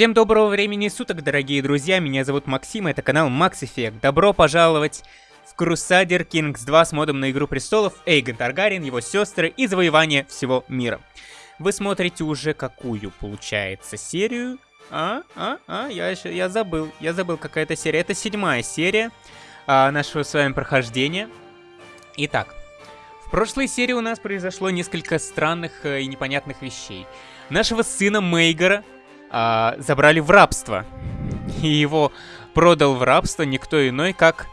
Всем доброго времени суток, дорогие друзья, меня зовут Максим, это канал Max Effect. Добро пожаловать в Crusader Kings 2 с модом на Игру Престолов, Эйгон Таргарин, его сестры и завоевание всего мира. Вы смотрите уже какую, получается, серию? А, а, а, я, я забыл, я забыл, какая-то серия. Это седьмая серия а, нашего с вами прохождения. Итак, в прошлой серии у нас произошло несколько странных э, и непонятных вещей. Нашего сына Мейгора а, забрали в рабство. И его продал в рабство никто иной, как...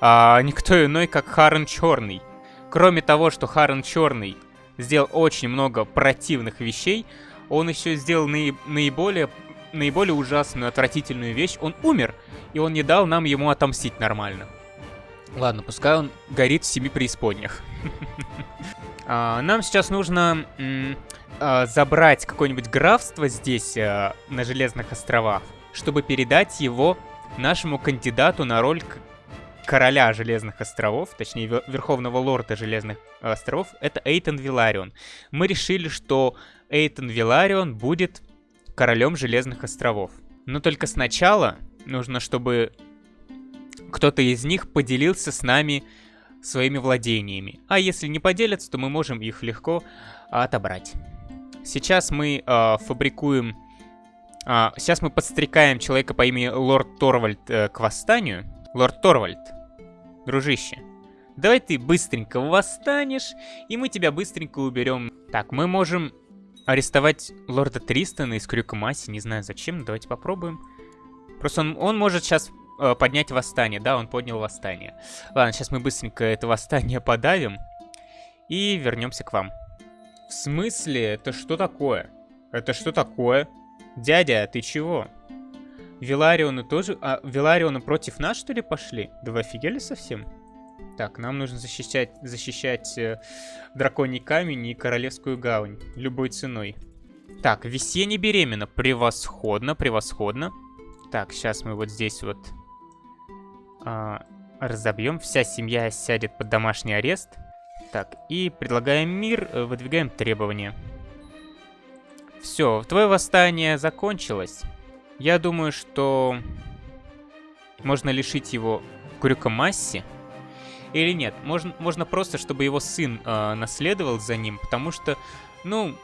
А, никто иной, как Харен Черный. Кроме того, что Харен Черный сделал очень много противных вещей, он еще сделал наи наиболее, наиболее ужасную, отвратительную вещь. Он умер, и он не дал нам ему отомстить нормально. Ладно, пускай он горит в семи преисподнях. А, нам сейчас нужно а, забрать какое-нибудь графство здесь, а, на Железных островах, чтобы передать его нашему кандидату на роль короля Железных островов, точнее, Верховного Лорда Железных островов, это Эйтон Виларион. Мы решили, что Эйтон Виларион будет королем Железных островов. Но только сначала нужно, чтобы кто-то из них поделился с нами своими владениями. А если не поделятся, то мы можем их легко отобрать. Сейчас мы э, фабрикуем... Э, сейчас мы подстрекаем человека по имени Лорд Торвальд э, к восстанию. Лорд Торвальд, дружище, давай ты быстренько восстанешь, и мы тебя быстренько уберем. Так, мы можем арестовать лорда Тристона из Крюка Масси, не знаю зачем, давайте попробуем. Просто он, он может сейчас э, поднять восстание, да, он поднял восстание. Ладно, сейчас мы быстренько это восстание подавим и вернемся к вам. В смысле? Это что такое? Это что такое? Дядя, ты чего? Виларионы тоже... А, Виларионы против нас, что ли, пошли? Да вы офигели совсем? Так, нам нужно защищать, защищать э, драконий камень и королевскую гавань. Любой ценой. Так, весенне беременна. Превосходно, превосходно. Так, сейчас мы вот здесь вот а, разобьем. Вся семья сядет под домашний арест. Так, и предлагаем мир, э, выдвигаем требования. Все, твое восстание закончилось. Я думаю, что можно лишить его Крюкомасси. Или нет, можно, можно просто, чтобы его сын э, наследовал за ним, потому что, ну,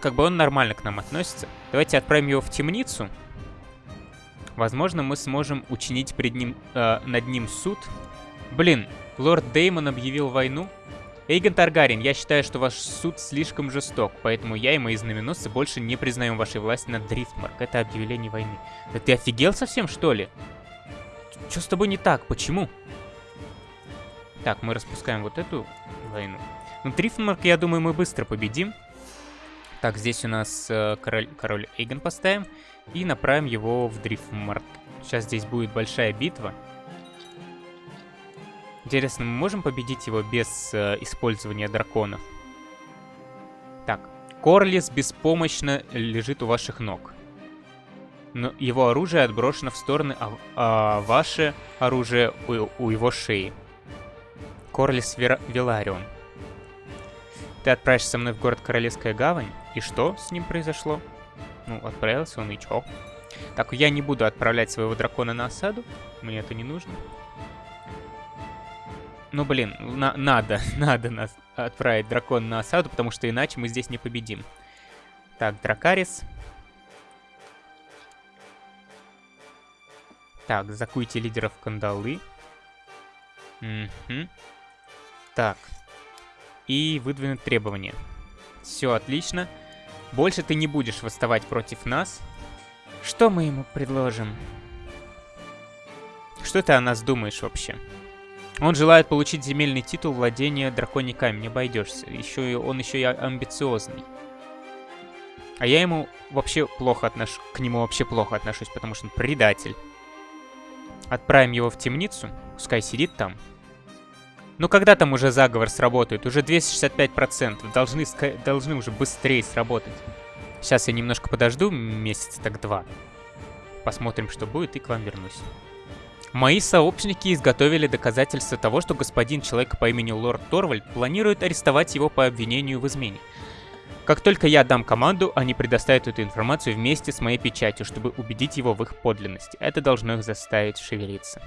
как бы он нормально к нам относится. Давайте отправим его в темницу. Возможно, мы сможем учинить перед ним, э, над ним суд. Блин, лорд Деймон объявил войну. Эйген Таргарин, я считаю, что ваш суд слишком жесток, поэтому я и мои знаменосцы больше не признаем вашей власти над Дрифтмарк. Это объявление войны. Да ты офигел совсем, что ли? Что с тобой не так? Почему? Так, мы распускаем вот эту войну. Ну, Дрифтмарк, я думаю, мы быстро победим. Так, здесь у нас э, король, король Эйгон поставим. И направим его в Дрифтмарк. Сейчас здесь будет большая битва. Интересно, мы можем победить его без э, использования драконов? Так, Корлис беспомощно лежит у ваших ног. Но его оружие отброшено в стороны, а, а ваше оружие у, у его шеи. Корлис Вера, Виларион. Ты отправишься со мной в город Королевская Гавань, и что с ним произошло? Ну, отправился он, и чё? Так, я не буду отправлять своего дракона на осаду, мне это не нужно. Ну, блин, на надо, надо нас отправить дракон на осаду, потому что иначе мы здесь не победим. Так, Дракарис. Так, закуйте лидеров кандалы. Угу. Так. И выдвинуть требования. Все отлично. Больше ты не будешь восставать против нас. Что мы ему предложим? Что ты о нас думаешь вообще? Он желает получить земельный титул владения драконий камень, не обойдешься. Еще и, он еще и амбициозный. А я ему вообще плохо отношусь, к нему вообще плохо отношусь, потому что он предатель. Отправим его в темницу, пускай сидит там. Ну когда там уже заговор сработает? Уже 265%, должны, должны уже быстрее сработать. Сейчас я немножко подожду, месяц так два. Посмотрим, что будет, и к вам вернусь. Мои сообщники изготовили доказательства того, что господин человек по имени Лорд Торвальд планирует арестовать его по обвинению в измене. Как только я дам команду, они предоставят эту информацию вместе с моей печатью, чтобы убедить его в их подлинности. Это должно их заставить шевелиться.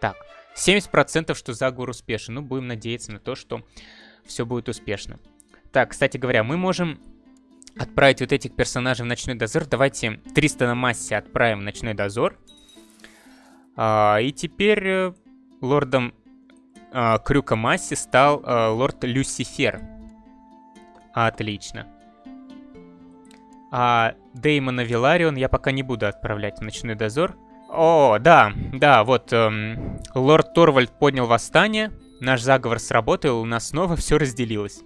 Так, 70% что заговор успешен. Ну, будем надеяться на то, что все будет успешно. Так, кстати говоря, мы можем отправить вот этих персонажей в ночной дозор. Давайте 300 на массе отправим в ночной дозор. А, и теперь э, лордом а, Крюка Масси стал а, лорд Люцифер. Отлично. А Деймона Виларион я пока не буду отправлять в ночной дозор. О, да, да, вот эм, лорд Торвальд поднял восстание. Наш заговор сработал, у нас снова все разделилось.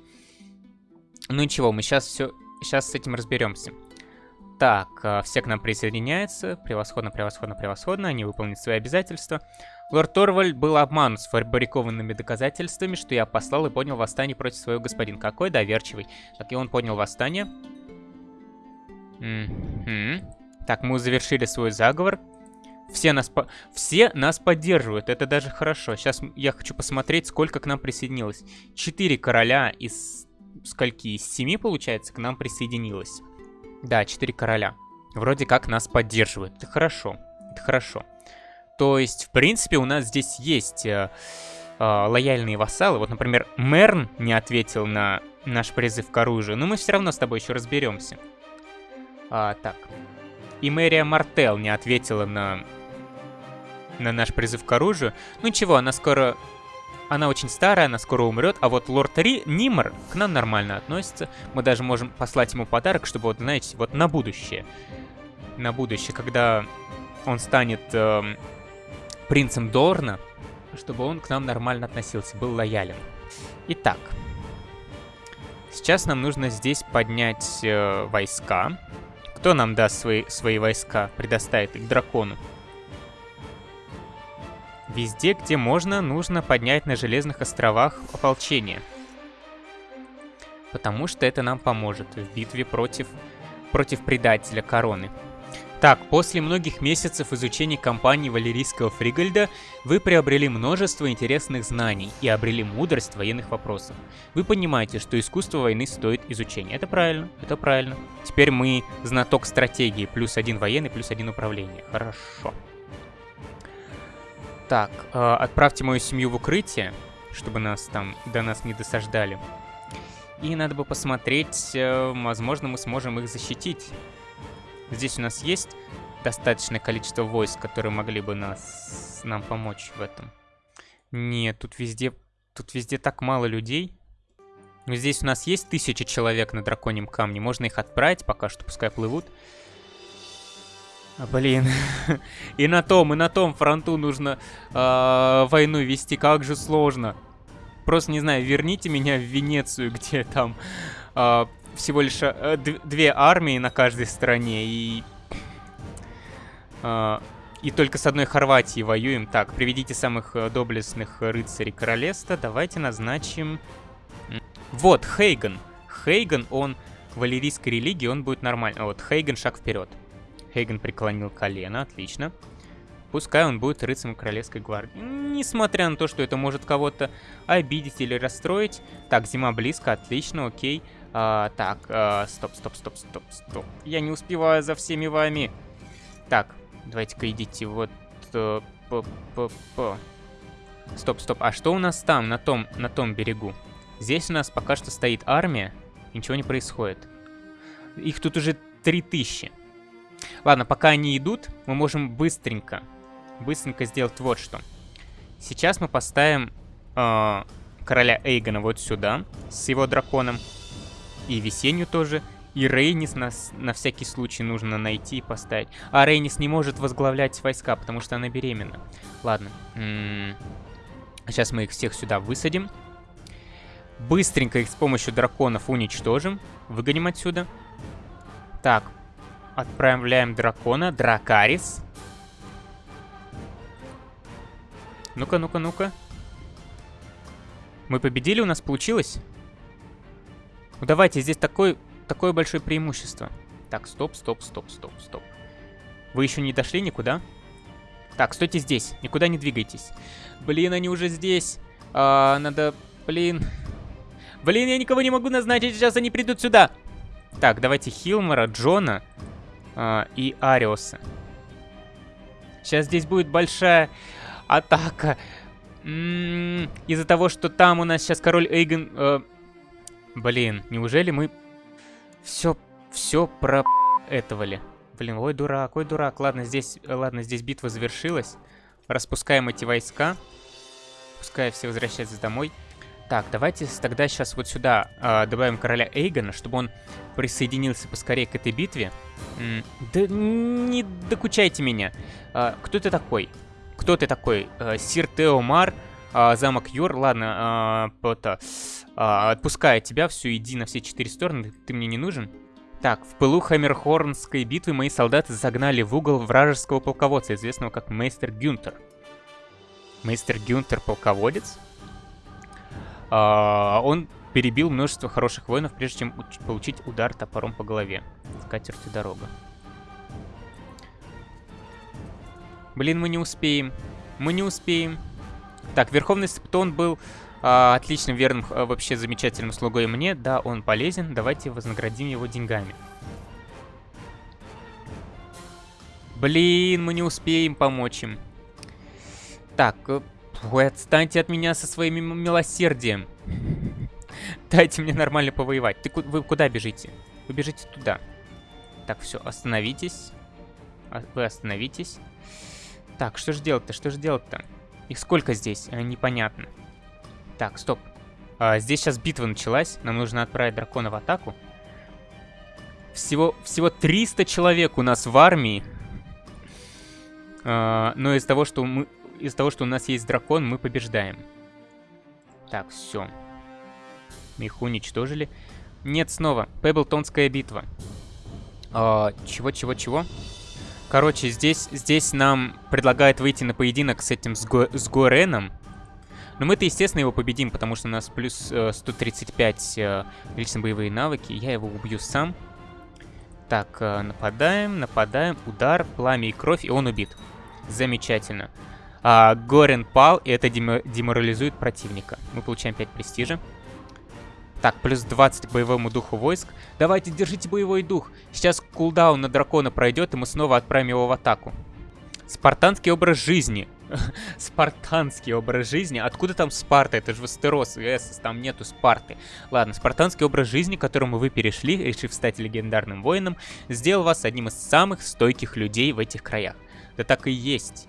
Ну ничего, мы сейчас все, сейчас с этим разберемся. Так, э, все к нам присоединяются. Превосходно, превосходно, превосходно. Они выполнят свои обязательства. Лорд Торвальд был обманут с фабрикованными доказательствами, что я послал и поднял восстание против своего господина. Какой доверчивый. Так, и он поднял восстание. М -м Так, мы завершили свой заговор. Все нас, по... Все нас поддерживают, это даже хорошо. Сейчас я хочу посмотреть, сколько к нам присоединилось. Четыре короля из скольки? Из семи, получается, к нам присоединилось. Да, четыре короля. Вроде как нас поддерживают. Это хорошо, это хорошо. То есть, в принципе, у нас здесь есть э, э, лояльные вассалы. Вот, например, Мерн не ответил на наш призыв к оружию, но мы все равно с тобой еще разберемся. А, так. И Мэрия Мартел не ответила на на наш призыв к оружию. Ну ничего, она скоро... Она очень старая, она скоро умрет, а вот лорд Ри, Нимар к нам нормально относится. Мы даже можем послать ему подарок, чтобы, вот, знаете, вот на будущее. На будущее, когда он станет э, принцем Дорна, чтобы он к нам нормально относился, был лоялен. Итак, сейчас нам нужно здесь поднять э, войска. Кто нам даст свои, свои войска, предоставит их дракону? Везде, где можно, нужно поднять на Железных островах ополчение. Потому что это нам поможет в битве против, против предателя короны. Так, после многих месяцев изучения кампании Валерийского Фригальда вы приобрели множество интересных знаний и обрели мудрость военных вопросов. Вы понимаете, что искусство войны стоит изучения. Это правильно, это правильно. Теперь мы знаток стратегии, плюс один военный, плюс один управление. Хорошо. Так, э, отправьте мою семью в укрытие, чтобы нас там до нас не досаждали. И надо бы посмотреть, э, возможно, мы сможем их защитить. Здесь у нас есть достаточное количество войск, которые могли бы нас, нам помочь в этом. Нет, тут везде, тут везде так мало людей. Но здесь у нас есть тысяча человек на драконьем камне. Можно их отправить пока что, пускай плывут. А, блин. и на том, и на том фронту нужно э, войну вести. Как же сложно. Просто, не знаю, верните меня в Венецию, где там э, всего лишь э, две армии на каждой стороне. И... Э, и только с одной Хорватией воюем. Так, приведите самых доблестных рыцарей королевства. Давайте назначим... Вот, Хейган. Хейган, он к валерийской религии, он будет нормально. Вот, Хейган шаг вперед. Хейген преклонил колено, отлично. Пускай он будет рыцарем Королевской гвардии. Несмотря на то, что это может кого-то обидеть или расстроить. Так, зима близко, отлично, окей. А, так, а, стоп, стоп, стоп, стоп, стоп. Я не успеваю за всеми вами. Так, давайте-ка идите вот... Э. Стоп, стоп, а что у нас там, на том, на том берегу? Здесь у нас пока что стоит армия, ничего не происходит. Их тут уже 3000. Ладно, пока они идут, мы можем быстренько, быстренько сделать вот что. Сейчас мы поставим э, короля Эйгона вот сюда, с его драконом. И весеннюю тоже. И Рейнис нас на всякий случай нужно найти и поставить. А Рейнис не может возглавлять войска, потому что она беременна. Ладно. М -м Сейчас мы их всех сюда высадим. Быстренько их с помощью драконов уничтожим. Выгоним отсюда. Так, Отправляем дракона. Дракарис. Ну-ка, ну-ка, ну-ка. Мы победили, у нас получилось? Ну давайте, здесь такой, такое большое преимущество. Так, стоп, стоп, стоп, стоп, стоп. Вы еще не дошли никуда? Так, стойте здесь, никуда не двигайтесь. Блин, они уже здесь. А, надо... Блин. Блин, я никого не могу назначить, сейчас они придут сюда. Так, давайте Хилмора, Джона э, и Ариоса. Сейчас здесь будет большая атака. М-м, из-за того, что там у нас сейчас король Эйген... Э, блин, неужели мы все, все про этого ли? Блин, ой, дурак, ой, дурак. Ладно, здесь, ладно, здесь битва завершилась. Распускаем эти войска. Пускай все возвращаются домой. Так, давайте тогда сейчас вот сюда э, добавим короля Эйгона, чтобы он присоединился поскорее к этой битве. М да не докучайте меня. Э, кто ты такой? Кто ты такой? Э, Сир Теомар, э, замок Йор. Ладно, э, это, э, отпускаю тебя, все, иди на все четыре стороны, ты мне не нужен. Так, в пылу Хаммерхорнской битвы мои солдаты загнали в угол вражеского полководца, известного как Мейстер Гюнтер. Мейстер Гюнтер полководец? А, он перебил множество хороших воинов, прежде чем получить удар топором по голове. Скатерть и дорога. Блин, мы не успеем. Мы не успеем. Так, Верховный Септон был а, отличным, верным, а, вообще замечательным слугой мне. Да, он полезен. Давайте вознаградим его деньгами. Блин, мы не успеем помочь им. Так, э, Ой, отстаньте от меня со своим милосердием. Дайте мне нормально повоевать. Ты, вы куда бежите? Вы бежите туда. Так, все, остановитесь. А, вы остановитесь. Так, что же делать-то? Что же делать-то? Их сколько здесь? А, непонятно. Так, стоп. А, здесь сейчас битва началась. Нам нужно отправить дракона в атаку. Всего, всего 300 человек у нас в армии. А, но из того, что мы из-за того, что у нас есть дракон, мы побеждаем. Так, все. Их уничтожили. Нет, снова. Пеблтонская битва. А, чего, чего, чего? Короче, здесь, здесь нам предлагают выйти на поединок с этим, с, Го, с Гореном. Но мы-то, естественно, его победим, потому что у нас плюс э, 135 э, личные боевые навыки. Я его убью сам. Так, э, нападаем, нападаем, удар, пламя и кровь, и он убит. Замечательно. А, Горен пал, и это деморализует противника. Мы получаем 5 престижа. Так, плюс 20 боевому духу войск. Давайте, держите боевой дух. Сейчас кулдаун на дракона пройдет, и мы снова отправим его в атаку. Спартанский образ жизни. спартанский образ жизни. Откуда там Спарта? Это же Вестерос Эссос, там нету Спарты. Ладно, спартанский образ жизни, к которому вы перешли, решив стать легендарным воином, сделал вас одним из самых стойких людей в этих краях. Да так и есть.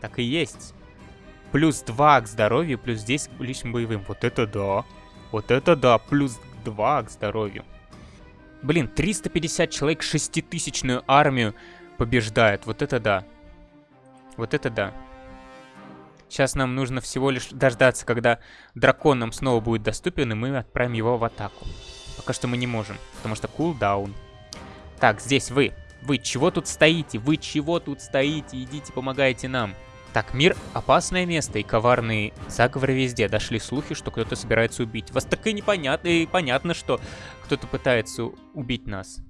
Так и есть. Плюс 2 к здоровью, плюс 10 к личным боевым. Вот это да. Вот это да. Плюс 2 к здоровью. Блин, 350 человек шеститысячную армию побеждает. Вот это да. Вот это да. Сейчас нам нужно всего лишь дождаться, когда дракон нам снова будет доступен, и мы отправим его в атаку. Пока что мы не можем, потому что кулдаун. Так, здесь вы. Вы чего тут стоите? Вы чего тут стоите? Идите, помогайте нам. Так, мир — опасное место, и коварные заговоры везде. Дошли слухи, что кто-то собирается убить. Вас так и непонятно, и понятно, что кто-то пытается убить нас.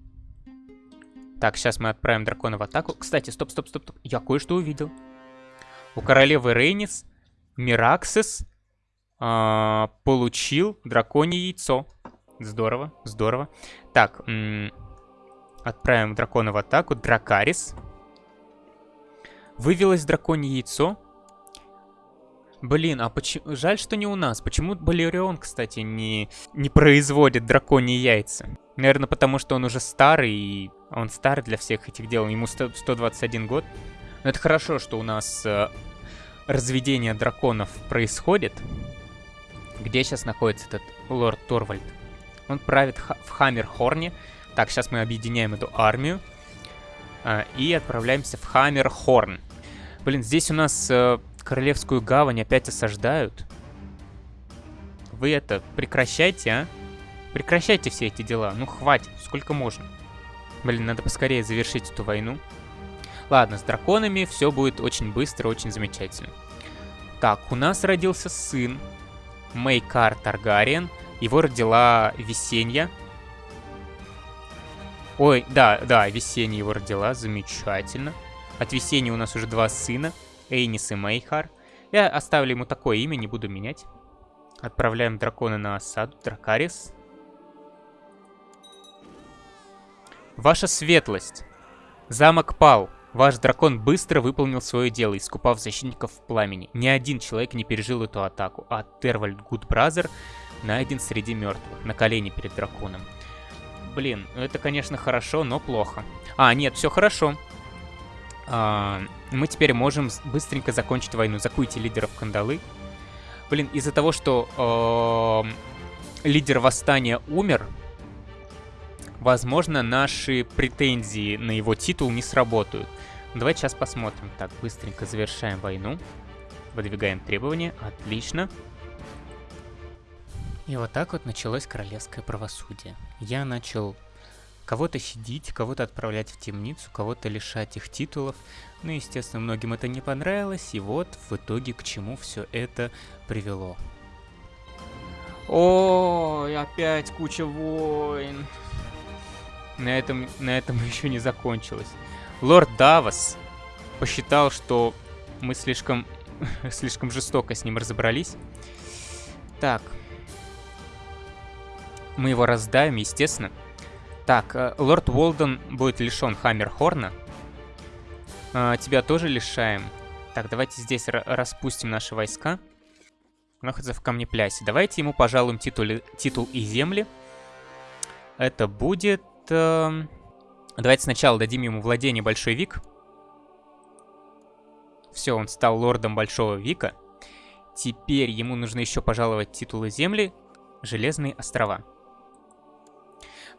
Так, сейчас мы отправим дракона в атаку. Кстати, стоп, стоп, стоп. Я кое-что увидел. У королевы Рейнис Мираксис э, получил драконье яйцо. Здорово, здорово. Так, отправим дракона в атаку. Дракарис. Вывелось драконье яйцо. Блин, а почему... Жаль, что не у нас. Почему Балерион, кстати, не, не производит драконьи яйца? Наверное, потому что он уже старый, и он старый для всех этих дел. Ему 100, 121 год. Но это хорошо, что у нас э, разведение драконов происходит. Где сейчас находится этот лорд Торвальд? Он правит в Хаммерхорне. Так, сейчас мы объединяем эту армию. Э, и отправляемся в Хаммерхорн. Блин, здесь у нас э, Королевскую гавань опять осаждают. Вы это, прекращайте, а? Прекращайте все эти дела. Ну, хватит, сколько можно. Блин, надо поскорее завершить эту войну. Ладно, с драконами все будет очень быстро, очень замечательно. Так, у нас родился сын. Мейкар Таргариен. Его родила Весенья. Ой, да, да, Весенья его родила, замечательно. От Весенней у нас уже два сына, Эйнис и Мейхар. Я оставлю ему такое имя, не буду менять. Отправляем дракона на осаду, Дракарис. Ваша светлость. Замок пал. Ваш дракон быстро выполнил свое дело, искупав защитников в пламени. Ни один человек не пережил эту атаку, а Тервальд Гудбразер найден среди мертвых, на колени перед драконом. Блин, это, конечно, хорошо, но плохо. А, нет, все хорошо. А, мы теперь можем быстренько закончить войну. Закуйте лидеров кандалы. Блин, из-за того, что э, лидер восстания умер, возможно, наши претензии на его титул не сработают. Давайте сейчас посмотрим. Так, быстренько завершаем войну. Выдвигаем требования. Отлично. И вот так вот началось королевское правосудие. Я начал кого-то щадить, кого-то отправлять в темницу, кого-то лишать их титулов. Ну, естественно, многим это не понравилось, и вот в итоге к чему все это привело. Ой, опять куча войн. На этом, на этом еще не закончилось. Лорд Давос посчитал, что мы слишком, слишком жестоко с ним разобрались. Так. Мы его раздаем, естественно. Так, э, лорд Уолден будет лишен Хаммерхорна. А, тебя тоже лишаем. Так, давайте здесь распустим наши войска. Находится в камнеплясе. Давайте ему пожалуем титул, титул и земли. Это будет... Э Давайте сначала дадим ему владение Большой Вик. Все, он стал лордом Большого Вика. Теперь ему нужно еще пожаловать титулы земли Железные острова.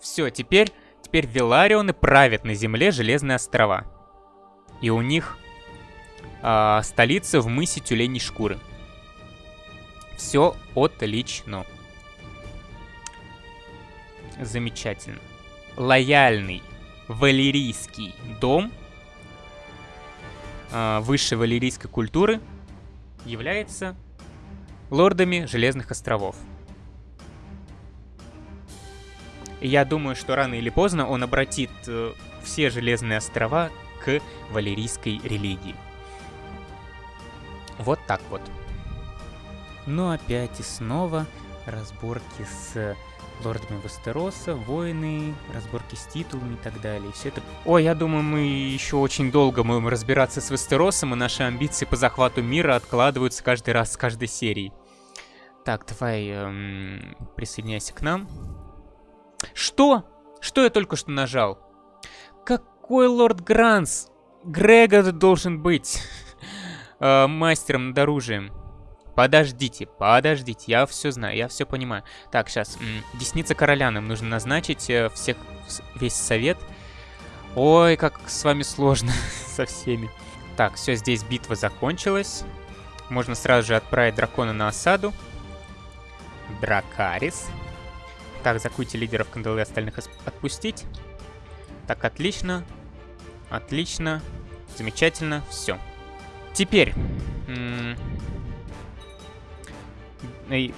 Все, теперь, теперь Виларионы правят на земле Железные острова. И у них э, столица в мысе Тюленей Шкуры. Все отлично. Замечательно. Лояльный Валерийский дом э, высшей валерийской культуры является лордами Железных островов. Я думаю, что рано или поздно он обратит э, все Железные острова к валерийской религии. Вот так вот. Ну опять и снова разборки с лордами Вестероса, войны, разборки с титулами и так далее. все это... Ой, я думаю, мы еще очень долго будем разбираться с Вестеросом, и наши амбиции по захвату мира откладываются каждый раз с каждой серией. Так, давай эм, присоединяйся к нам. Что? Что я только что нажал? Какой лорд Гранс? Грега должен быть э, мастером над оружием. Подождите, подождите, я все знаю, я все понимаю. Так, сейчас, десница короля нам нужно назначить, э, всех, весь совет. Ой, как с вами сложно со всеми. Так, все, здесь битва закончилась. Можно сразу же отправить дракона на осаду. Дракарис. Так, закуйте лидеров кандалы остальных отпустить. Так, отлично. Отлично. Замечательно. Все. Теперь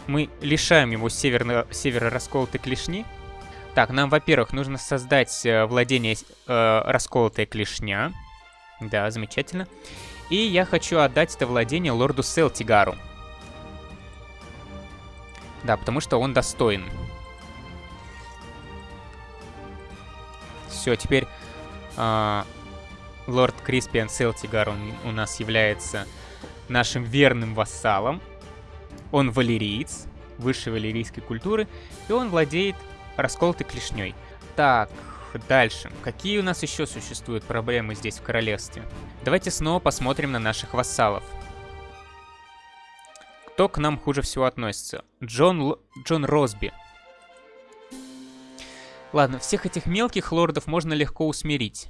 мы лишаем его северно, северо-расколотой клешни. Так, нам, во-первых, нужно создать э, владение э, расколотая клешня. Да, замечательно. И я хочу отдать это владение лорду Селтигару. Да, потому что он достоин. Все, теперь э, лорд Криспиан Селтигар, он у нас является нашим верным вассалом. Он валериец, высшей валерийской культуры, и он владеет расколотой клешней. Так, дальше. Какие у нас еще существуют проблемы здесь в королевстве? Давайте снова посмотрим на наших вассалов. Кто к нам хуже всего относится? Джон, Л... Джон Росби. Ладно, всех этих мелких лордов можно легко усмирить.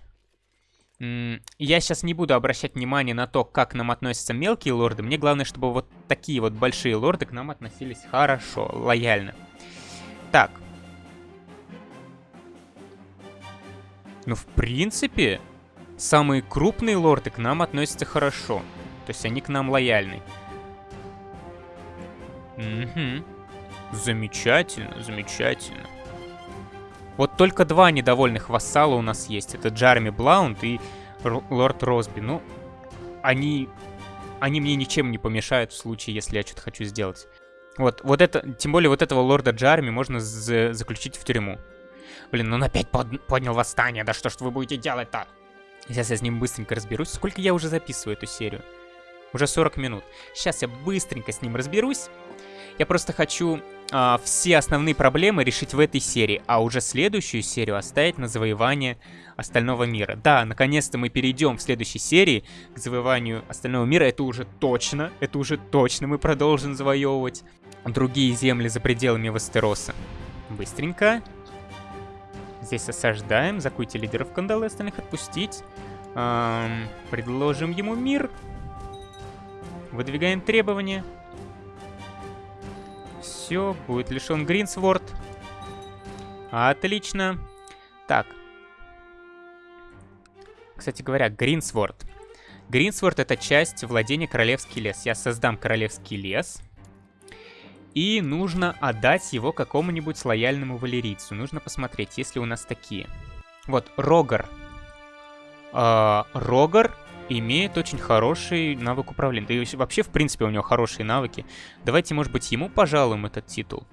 Я сейчас не буду обращать внимание на то, как к нам относятся мелкие лорды. Мне главное, чтобы вот такие вот большие лорды к нам относились хорошо, лояльно. Так. Ну, в принципе, самые крупные лорды к нам относятся хорошо. То есть они к нам лояльны. Угу. Замечательно, замечательно. Вот только два недовольных вассала у нас есть. Это Джарми Блаунд и Р Лорд Росби. Ну, они... Они мне ничем не помешают в случае, если я что-то хочу сделать. Вот, вот это... Тем более вот этого лорда Джарми можно за заключить в тюрьму. Блин, он опять под... поднял восстание. Да что ж вы будете делать-то? Сейчас я с ним быстренько разберусь. Сколько я уже записываю эту серию? Уже 40 минут. Сейчас я быстренько с ним разберусь. Я просто хочу э, все основные проблемы решить в этой серии, а уже следующую серию оставить на завоевание остального мира. Да, наконец-то мы перейдем в следующей серии к завоеванию остального мира. Это уже точно, это уже точно мы продолжим завоевывать другие земли за пределами Вестероса. Быстренько. Здесь осаждаем, закуйте лидеров кандалы, остальных отпустить. Эм, предложим ему мир. Выдвигаем требования. Все, будет лишен Гринсворд. Отлично. Так. Кстати говоря, Гринсворд. Гринсворд это часть владения Королевский лес. Я создам Королевский лес. И нужно отдать его какому-нибудь лояльному валерийцу. Нужно посмотреть, есть ли у нас такие. Вот, Рогар. Э, Рогар имеет очень хороший навык управления. Да и вообще, в принципе, у него хорошие навыки. Давайте, может быть, ему пожалуем этот титул.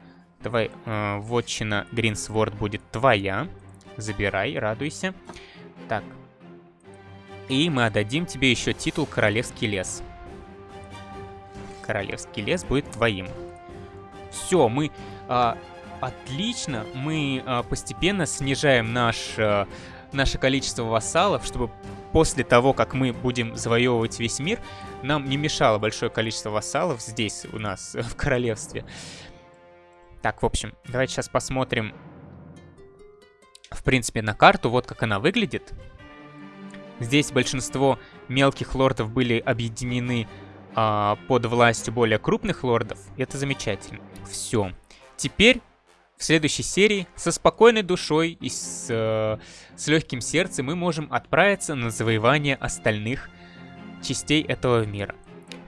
Давай, э, вотчина Гринсворд будет твоя. Забирай, радуйся. Так. И мы отдадим тебе еще титул Королевский лес. Королевский лес будет твоим. Все, мы... Э, отлично, мы э, постепенно снижаем наш... Э, наше количество вассалов, чтобы после того, как мы будем завоевывать весь мир, нам не мешало большое количество вассалов здесь у нас, в королевстве. Так, в общем, давайте сейчас посмотрим, в принципе, на карту, вот как она выглядит. Здесь большинство мелких лордов были объединены а, под властью более крупных лордов, это замечательно. Все. Теперь в следующей серии со спокойной душой и с, э, с легким сердцем мы можем отправиться на завоевание остальных частей этого мира.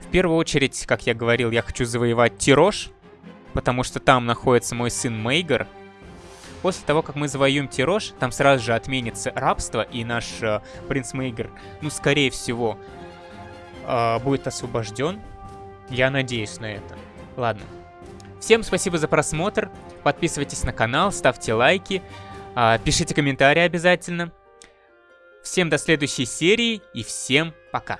В первую очередь, как я говорил, я хочу завоевать Тирош, потому что там находится мой сын Мейгар. После того, как мы завоюем Тирош, там сразу же отменится рабство, и наш э, принц Мейгар, ну, скорее всего, э, будет освобожден. Я надеюсь на это. Ладно. Всем спасибо за просмотр. Подписывайтесь на канал, ставьте лайки, а, пишите комментарии обязательно. Всем до следующей серии и всем пока.